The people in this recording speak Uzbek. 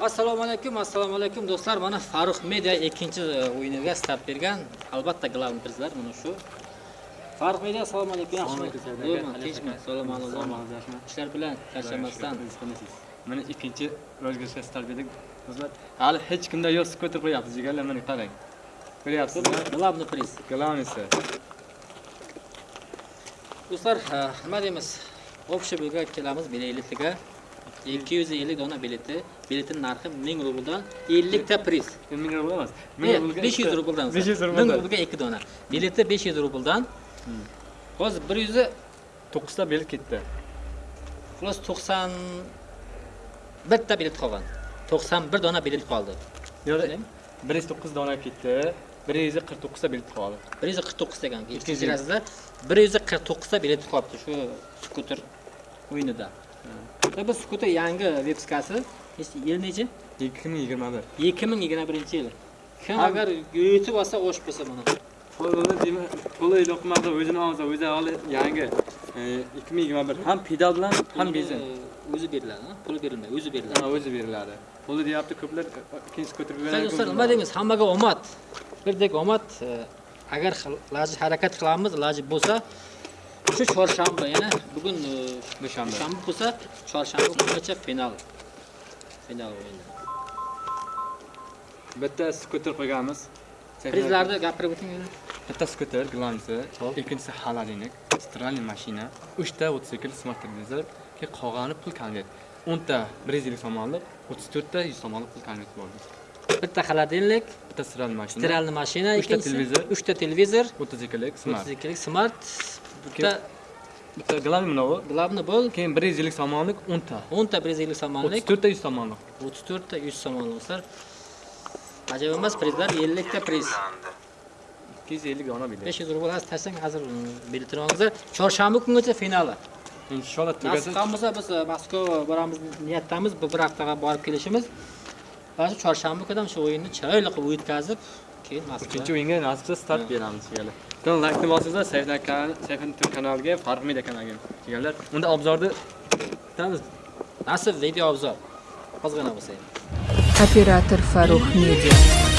assalomu alaykum assalomu alaykum do'stlar. Mana farruh media ikkinchi e, o'yiniga start bergan. Albatta главный prizlar mana shu. Farruh media assalomu alaykum. Yaxshimi tinchmi zo'rmi ishlar bilan charchamasdan mana ikkinchi rozыгрышga start berdik. Do'stlar hali hech kimda yo'q skuter qo'yapmiz jigarlar mana qarang. Ko'ryapsizmi главный priz главныйsi do'stlar e, nima deymiz? Общий bo'lga kelamiz biletliga ikki yuz ellik dona bileti. Biletni narxi ming rubldan ellikta priz. Ming rubl emas. Besh yuz rubldan besh yuz ming rubldan rublga ikki dona. Bileti besh yuz rubldan. Hozir bir yuz to'qqizta bilet ketdi. Xullas to'qson bitta bilet qolgan. To'qson bir dona bilet qoldi. Bir yuz to'qqiz dona ketdi. Bir yuz qirq to'qqizta bilet qoldi. Bir yuz qirq to'qqizta ekan kechirasizda bir yuz qirq to'qqizta bilet qolibdi shu skuter o'yinida bu skuter yangi vepskasi yil nechi? Ikki ming yigirma bir ikki ming yigirma birinchi yil. Kim agar yutib olsa osh bo'lsa mana. Qo'lini qo'li do'qmadi o'zini olsa o'zi yangi e, ikki ming yigirma bir. Ham pedal bilan ham benzin Puli o'zi beriladi ha? puli berilmaydi o'zi beriladi. Ha, o'zi beriladi. Qo'li deyapti ko'plar ikkinchi skuterga Xo'sh, do'stlar nima deymiz hammaga omad. Birdek omad. E, agar iloji harakat qilamiz iloji bo'lsa shu chorshanba yana bugun e, Dushanba. dushanba bo'lsa chorshanba kunigacha final. Final o'yini. Bitta skuter qo'yganmiz. Prizlarni gapirib o'ting bitta skuter glansi Hop. ikkinchisi холодильник стиральный mashina uchta mototsikl smart televizor keyin qolgani pul konvert. O'nta bir yuz ellik somonlik o'ttiz to'rtta yuz somonlik pul konvert bo'ldi bitta холодильник bitta stиральный mashina. Stiralni mashina Uchta televizor. uchta televizor. Mototsikl smart. O'ttiz ikkilik smart. Bitta bitta главный manavi главный bo'l. Keyin bir yuz ellik somonlik o'nta. O'nta bir yuz ellik o'ttiz somonlik to'rtta yuz somonlik o'ttiz to'rtta yuz somonlik do'stlar ajab emas prizlar ellikta priz. Ikki yuz ellik dona bilet. Besh yuz rubl hozir taslang hozir biletini olingizlar chorshanba kungacha finali. Inshaalloh nasib tugasa qilgan bo'lsa biz e, moskva boramiz niyatdamiz bu bir haftaga borib kelishimiz mana shu chorshanba kuni ham shu o'yinni chiroyli qilib o'tkazib keyin uchinchi o'yinga nasib qilsa start beramiz jigarlar Buni laykni bosinglar sayfni sayfini kanaliga farq media kanaliga jigarlar unda obzorni bitamiz nasib video obzor. Ozgina bo'lsa ham Оператор Фарух Медиа.